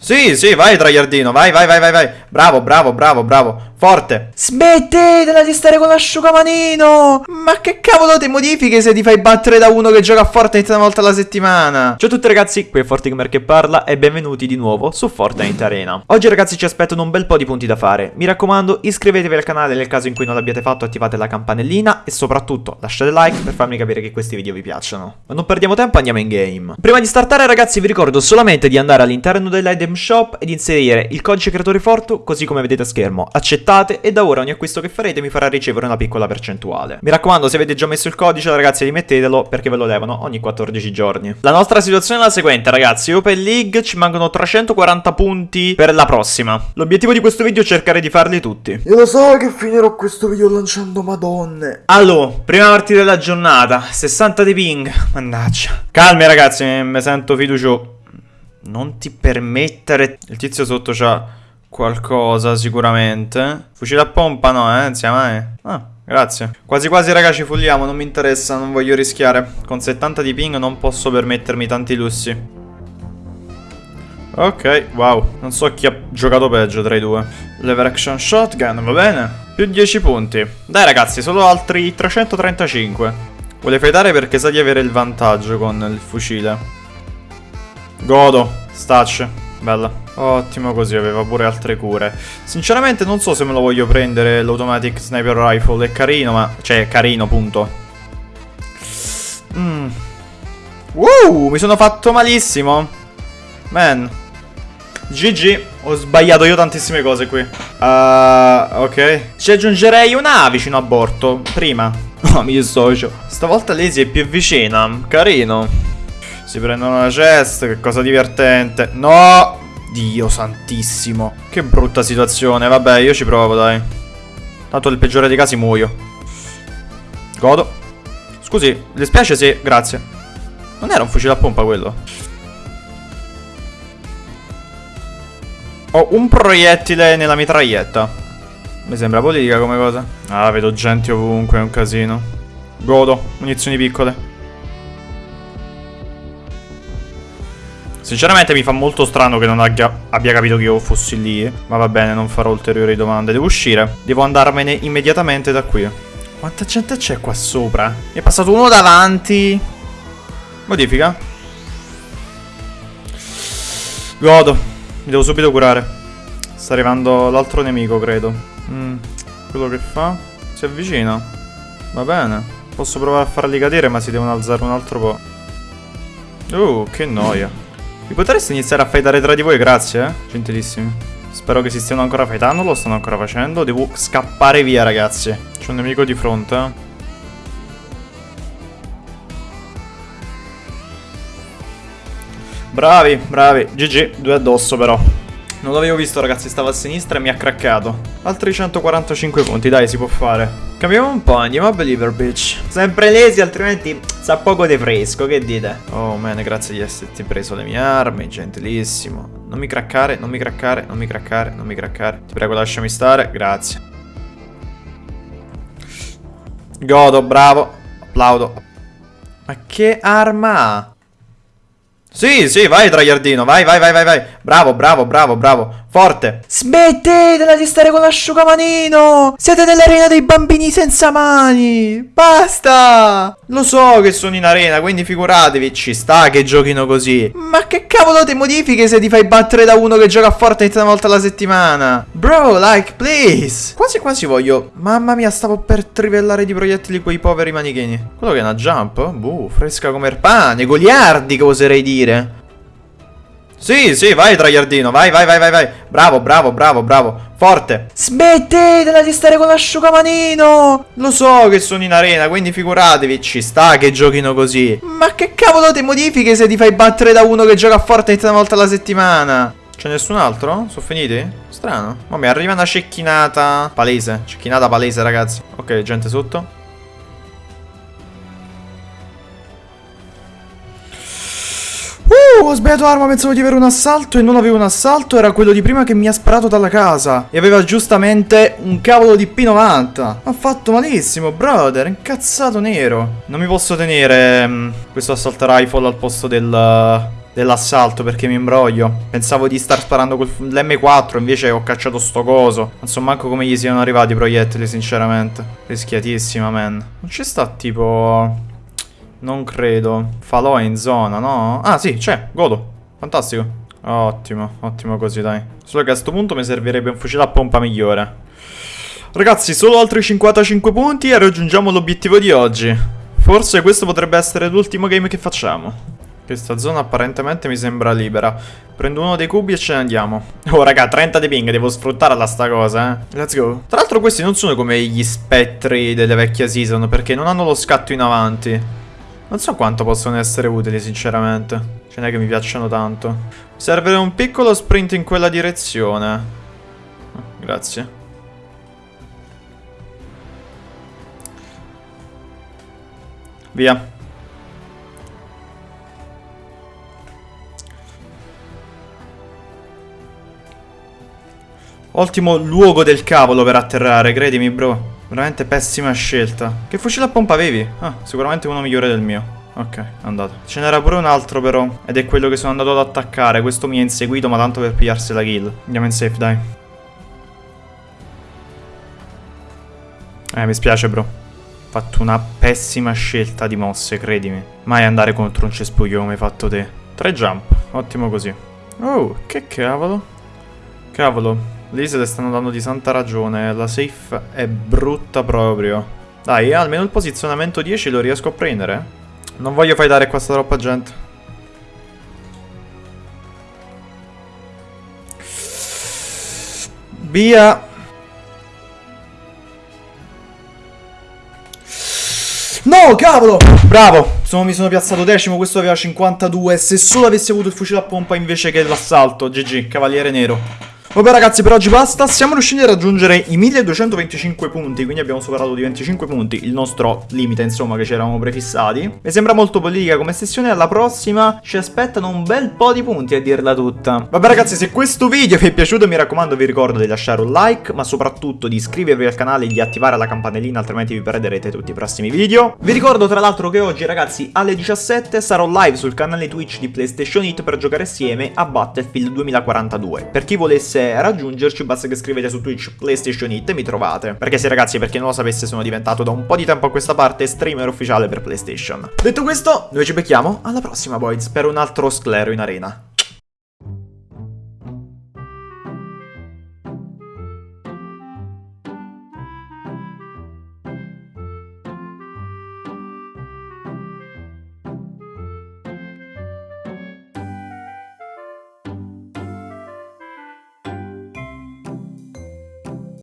Sì, sì, vai Traiardino, vai, vai, vai, vai, vai. Bravo, bravo, bravo, bravo. Forte. Smettetela di stare con l'asciugamanino! Ma che cavolo ti modifiche se ti fai battere da uno che gioca a Fortnite una volta alla settimana? Ciao a tutti ragazzi, qui è Fortigamer che parla e benvenuti di nuovo su Fortnite Arena. Oggi ragazzi ci aspettano un bel po' di punti da fare. Mi raccomando, iscrivetevi al canale nel caso in cui non l'abbiate fatto, attivate la campanellina e soprattutto lasciate like per farmi capire che questi video vi piacciono. Ma non perdiamo tempo, andiamo in game. Prima di startare ragazzi vi ricordo solamente di andare all'interno dell'item shop ed inserire il codice creatore Fortu così come vedete a schermo. Accettate accettate e da ora ogni acquisto che farete mi farà ricevere una piccola percentuale. Mi raccomando, se avete già messo il codice, ragazzi, rimettetelo perché ve lo levano ogni 14 giorni. La nostra situazione è la seguente, ragazzi. Open League ci mancano 340 punti per la prossima. L'obiettivo di questo video è cercare di farli tutti. Io lo so che finirò questo video lanciando madonne. Allora, prima partita della giornata, 60 di ping. Mannaggia. Calmi, ragazzi, mi sento fiducioso. Non ti permettere... Il tizio sotto c'ha qualcosa sicuramente. Fucile a pompa no, eh, insieme eh. Ah, grazie. Quasi quasi raga ci fulliamo, non mi interessa, non voglio rischiare. Con 70 di ping non posso permettermi tanti lussi. Ok, wow. Non so chi ha giocato peggio tra i due. Lever action shotgun, va bene. Più 10 punti. Dai ragazzi, solo altri 335. Vuole fightare perché sa di avere il vantaggio con il fucile. Godo. Stacce. Bella. Ottimo così, aveva pure altre cure. Sinceramente non so se me lo voglio prendere l'automatic sniper rifle, è carino, ma... Cioè, è carino, punto. Mm. Uh, mi sono fatto malissimo. Man. GG, ho sbagliato io tantissime cose qui. Uh, ok. Ci aggiungerei una A vicino a borto, prima. No, mi dissocio. Stavolta Lazy è più vicina, carino. Si prendono la chest, che cosa divertente. No! Dio santissimo. Che brutta situazione. Vabbè, io ci provo, dai. Tanto nel peggiore dei casi muoio. Godo. Scusi, le spiace se... Grazie. Non era un fucile a pompa quello? Ho un proiettile nella mitraglietta. Mi sembra politica come cosa. Ah, vedo gente ovunque, è un casino. Godo, munizioni piccole. Sinceramente mi fa molto strano che non abbia, capito che io fossi lì. Ma va bene, non farò ulteriori domande. Devo uscire. Devo andarmene immediatamente da qui. Quanta gente c'è qua sopra? Mi è passato uno davanti. Modifica. Godo. Mi devo subito curare. Sta arrivando l'altro nemico, credo. Mm, quello che fa? Si avvicina. Va bene. Posso provare a farli cadere, ma si devono alzare un altro po'. Uh, che noia. Vi potreste iniziare a fightare tra di voi, grazie, eh? Gentilissimi. Spero che si stiano ancora fightando, lo stanno ancora facendo. Devo scappare via, ragazzi. C'è un nemico di fronte, eh? Bravi, bravi. GG, due addosso però. Non l'avevo visto ragazzi, stava a sinistra e mi ha craccato. Altri 145 punti, dai, si può fare. Cambiamo un po', andiamo a Believer Beach. Sempre lesi, altrimenti sa poco di fresco, che dite? Oh man, grazie di esserti preso le mie armi, gentilissimo. Non mi craccare, non mi craccare, non mi craccare, non mi craccare. Ti prego, lasciami stare, grazie. Godo, bravo. Applaudo. Ma che arma ha? Sì, sì, vai Traiardino, vai, vai, vai, vai, vai. Bravo, bravo, bravo, bravo. Forte. Smettetela di stare con l'asciugamanino. Siete nell'arena dei bambini senza mani. Basta. Lo so che sono in arena, quindi figuratevi, ci sta che giochino così. Ma che cavolo ti modifiche se ti fai battere da uno che gioca a Fortnite una volta alla settimana? Bro, like, please. Quasi quasi voglio... Mamma mia, stavo per trivellare di proiettili quei poveri manichini. Quello che è una jump? Buh, fresca come il pane. Goliardi, che oserei dire. Sì, sì, vai Traiardino, vai, vai, vai, vai, vai. Bravo, bravo, bravo, bravo. Forte. Smettetela di stare con l'asciugamanino. Lo so che sono in arena, quindi figuratevi, ci sta che giochino così. Ma che cavolo ti modifiche se ti fai battere da uno che gioca a Fortnite una volta alla settimana? C'è nessun altro? Sono finiti? Strano. Ma mi arriva una cecchinata palese. Cecchinata palese, ragazzi. Ok, gente sotto. Ho sbagliato arma, pensavo di avere un assalto e non avevo un assalto, era quello di prima che mi ha sparato dalla casa. E aveva giustamente un cavolo di P90. Ha fatto malissimo, brother, incazzato nero. Non mi posso tenere um, questo assault rifle al posto del... dell'assalto perché mi imbroglio. Pensavo di star sparando col l'M4, invece ho cacciato sto coso. Non so manco come gli siano arrivati i proiettili, sinceramente. Rischiatissima, man. Non ci sta tipo... Non credo. Falò è in zona, no? Ah, sì, c'è. Godo. Fantastico. Ottimo, ottimo così, dai. Solo che a questo punto mi servirebbe un fucile a pompa migliore. Ragazzi, solo altri 55 punti e raggiungiamo l'obiettivo di oggi. Forse questo potrebbe essere l'ultimo game che facciamo. Questa zona apparentemente mi sembra libera. Prendo uno dei cubi e ce ne andiamo. Oh raga, 30 di ping, devo sfruttarla sta cosa, eh. Let's go. Tra l'altro questi non sono come gli spettri delle vecchie season, perché non hanno lo scatto in avanti. Non so quanto possono essere utili, sinceramente. Ce n'è che mi piacciono tanto. Serve un piccolo sprint in quella direzione. Oh, grazie. Via. Ottimo luogo del cavolo per atterrare, credimi bro. Veramente pessima scelta. Che fucile a pompa avevi? Ah, sicuramente uno migliore del mio. Ok, andato. Ce n'era pure un altro però. Ed è quello che sono andato ad attaccare. Questo mi ha inseguito ma tanto per pigliarsi la kill. Andiamo in safe, dai. Eh, mi spiace bro. Ho fatto una pessima scelta di mosse, credimi. Mai andare contro un cespuglio come hai fatto te. Tre jump, ottimo così. Oh, che cavolo. Cavolo, Lì se le stanno dando di santa ragione, la safe è brutta proprio. Dai, almeno il posizionamento 10 lo riesco a prendere. Non voglio fightare qua sta troppa gente. Via. No, cavolo! Bravo! Sono, mi sono piazzato decimo, questo aveva 52. Se solo avessi avuto il fucile a pompa invece che l'assalto. GG, cavaliere nero. Vabbè ragazzi per oggi basta, siamo riusciti a raggiungere i 1225 punti, quindi abbiamo superato di 25 punti il nostro limite insomma che ci eravamo prefissati. Mi sembra molto politica come sessione, alla prossima ci aspettano un bel po' di punti a dirla tutta. Vabbè ragazzi se questo video vi è piaciuto mi raccomando vi ricordo di lasciare un like, ma soprattutto di iscrivervi al canale e di attivare la campanellina altrimenti vi perderete tutti i prossimi video. Vi ricordo tra l'altro che oggi ragazzi alle 17 sarò live sul canale Twitch di PlayStation It per giocare assieme a Battlefield 2042. Per chi volesse raggiungerci basta che scrivete su Twitch PlayStation It e mi trovate. Perché sì ragazzi, per chi non lo sapesse sono diventato da un po' di tempo a questa parte streamer ufficiale per PlayStation. Detto questo, noi ci becchiamo alla prossima boys per un altro sclero in arena.